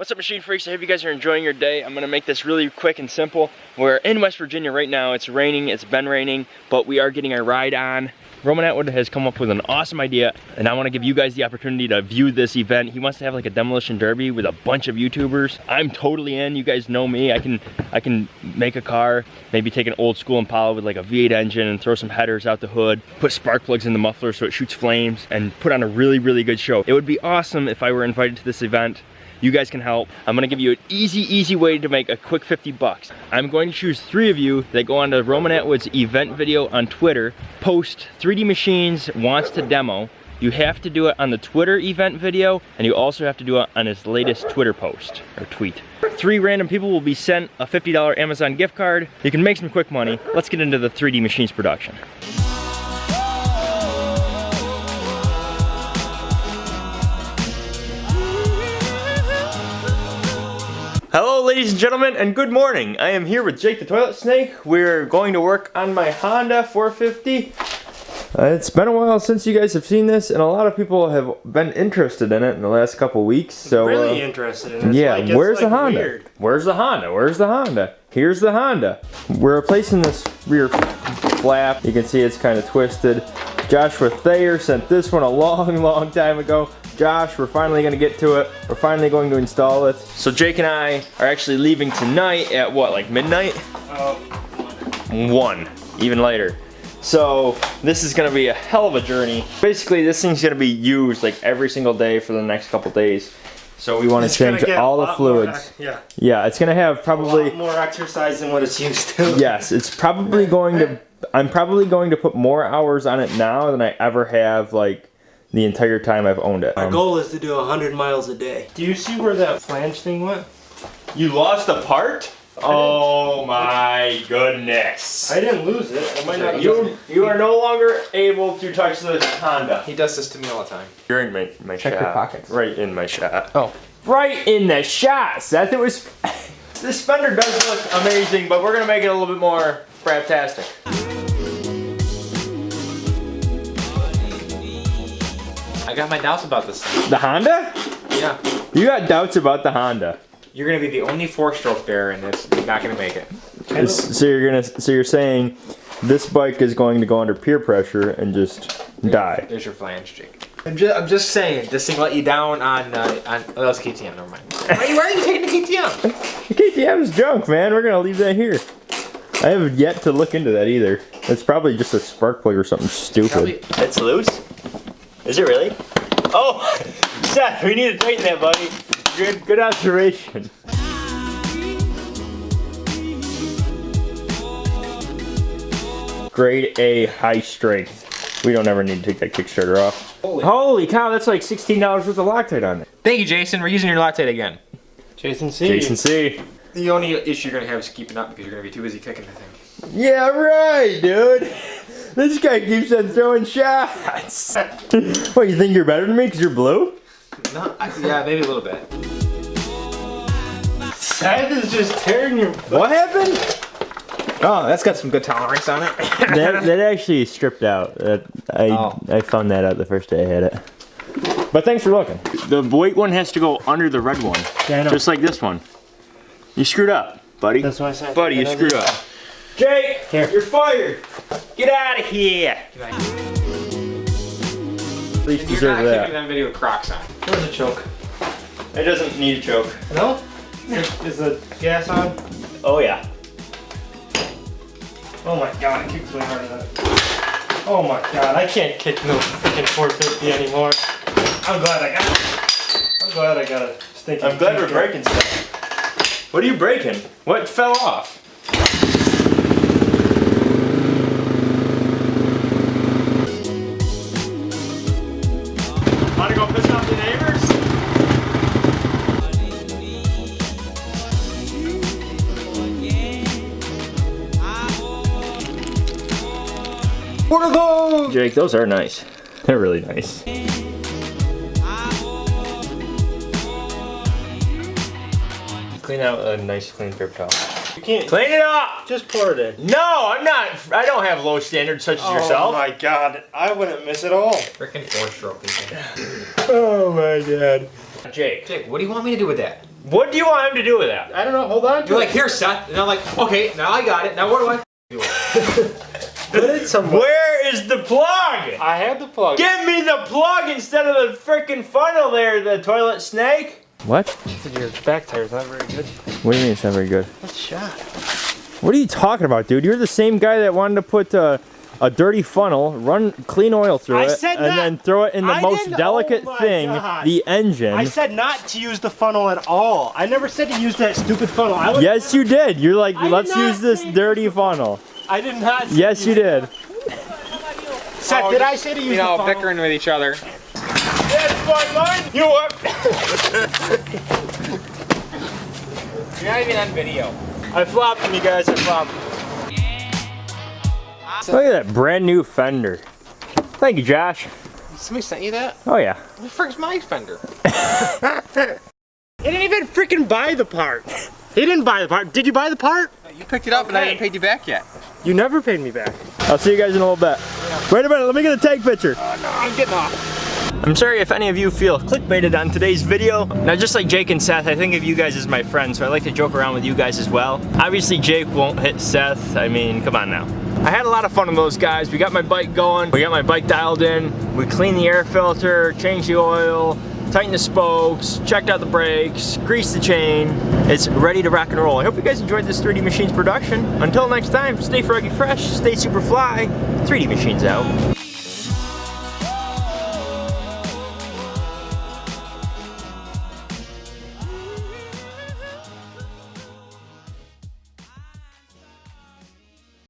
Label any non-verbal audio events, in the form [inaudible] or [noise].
What's up machine freaks? I hope you guys are enjoying your day. I'm gonna make this really quick and simple. We're in West Virginia right now. It's raining, it's been raining, but we are getting a ride on. Roman Atwood has come up with an awesome idea and I wanna give you guys the opportunity to view this event. He wants to have like a demolition derby with a bunch of YouTubers. I'm totally in, you guys know me. I can I can make a car, maybe take an old school Impala with like a V8 engine and throw some headers out the hood, put spark plugs in the muffler so it shoots flames and put on a really, really good show. It would be awesome if I were invited to this event you guys can help. I'm gonna give you an easy, easy way to make a quick 50 bucks. I'm going to choose three of you that go on to Roman Atwood's event video on Twitter, post 3D Machines wants to demo. You have to do it on the Twitter event video, and you also have to do it on his latest Twitter post, or tweet. Three random people will be sent a $50 Amazon gift card. You can make some quick money. Let's get into the 3D Machines production. Ladies and gentlemen and good morning. I am here with Jake the Toilet Snake. We're going to work on my Honda 450. Uh, it's been a while since you guys have seen this and a lot of people have been interested in it in the last couple weeks. So Really uh, interested in it. yeah, Like, where's like, the Honda? weird. Where's the Honda? Where's the Honda? Here's the Honda. We're replacing this rear flap. You can see it's kind of twisted. Joshua Thayer sent this one a [laughs] long, long time ago. Josh, we're finally gonna get to it. We're finally going to install it. So Jake and I are actually leaving tonight at what, like midnight? Oh, One, even later. So this is gonna be a hell of a journey. Basically, this thing's gonna be used like every single day for the next couple days. So we want to change all the lot more fluids. yeah. Yeah, it's gonna have A probably. lot more exercise than what it's used to. [laughs] Yes, it's probably going to. I'm probably going to put more hours on it now than I ever have like the entire time I've owned it. My Um, goal is to do 100 miles a day. Do you see where that flange thing went? you lost a part? Oh my goodness! I didn't lose it. I might not. You you are no longer able to touch the Honda. He does this to me all the time. You're in my, my Check shot. your pockets. Right in my shot. Oh. Right in the shot, Seth. It was. [laughs] this fender does look amazing, but we're gonna make it a little bit more craptastic. I got my doubts about this thing. The Honda? Yeah. You got doubts about the Honda. You're gonna be the only four-stroke there, and it's you're not gonna make it. It's- so you're gonna. So you're saying this bike is going to go under peer pressure and just die. There's your flange, Jake. I'm just, I'm just saying, this thing let you down on, uh, on, oh, that's KTM, never mind. [laughs] Why, are you- why are you taking the KTM? The KTM's junk, man. We're gonna leave that here. I have yet to look into that either. It's probably just a spark plug or something stupid. Probably- It's loose? Is it really? Oh, [laughs] Seth, we need to tighten that, buddy. Good, good observation. Grade A high strength. We don't ever need to take that Kickstarter off. Holy, cow, that's like $16 worth of Loctite on it. Thank you, Jason. We're using your Loctite again. Jason C. Jason C. The only issue you're gonna have is keeping up because you're gonna be too busy kicking the thing. Yeah, right, dude. [laughs] This guy keeps on throwing shots. [laughs] what, you think you're better than me because you're blue? No, I, yeah, maybe a little bit. Seth is just tearing your. What happened? Oh, that's got some good tolerance on it. [laughs] that, that actually stripped out. That, I, Oh. I found that out the first day I had it. But thanks for looking. The white one has to go under the red one. Yeah, I know. Just like this one. You screwed up, buddy. That's why I said. buddy, you screwed this- up. Jake, Here. you're fired. Get out of here. You're At least not deserve kicking that. that video with Crocs on. Where's the choke? It doesn't need a choke. No? Is, is the gas on? Oh yeah. Oh my god, it kicks way harder than that. Oh my god, I can't kick no freaking 450 anymore. I'm glad I got it. I'm glad I got a stinky. I'm glad we're breaking stuff. What are you breaking? What fell off? What are those? Jake, those are nice. They're really nice. Clean out a nice clean paper towel. You can't. Clean it up! Just pour it in. No, I'm not. I don't have low standards such as Oh yourself. Oh my god, I wouldn't miss it all. Freaking four-stroke. [laughs] Oh my god. Jake, Jake, what do you want me to do with that? What do you want him to do with that? I don't know. Hold on. You're like, here, Seth. And I'm like, okay, now I got it. Now what do I do? [laughs] put it somewhere. Where is the plug? I had the plug. Give me the plug instead of the freaking funnel there, the toilet snake. What? Said Your back tire's not very good. What do you mean it's not very good? That's shot. What are you talking about, dude? You're the same guy that wanted to put uh, a dirty funnel, run clean oil through I it, said and then throw it in the I most delicate oh thing, God. the engine. I said not to use the funnel at all. I never said to use that stupid funnel. I yes, you did. You're like, I let's use this dirty funnel. I did not. Say Yes, you did. Seth, Oh, did just, I say to use You the know, bickering with each other. That's my line. You what? You're not even on video. I flopped him, you guys. I flopped. Look at that brand new fender. Thank you, Josh. Somebody sent you that? Oh yeah. What the frick's my fender? [laughs] He didn't even freaking buy the part. He didn't buy the part. Did you buy the part? You picked it up and I haven't paid you back yet. You never paid me back. I'll see you guys in a little bit. Wait a minute, let me get a tag picture. Oh, I'm getting off. I'm sorry if any of you feel clickbaited on today's video. Now, just like Jake and Seth, I think of you guys as my friends, so I like to joke around with you guys as well. Obviously, Jake won't hit Seth. I mean, come on now. I had a lot of fun with those guys. We got my bike going. We got my bike dialed in. We cleaned the air filter, changed the oil, tightened the spokes, checked out the brakes, greased the chain. It's ready to rock and roll. I hope you guys enjoyed this 3D Machines production. Until next time, stay froggy fresh, stay super fly. 3D Machines out.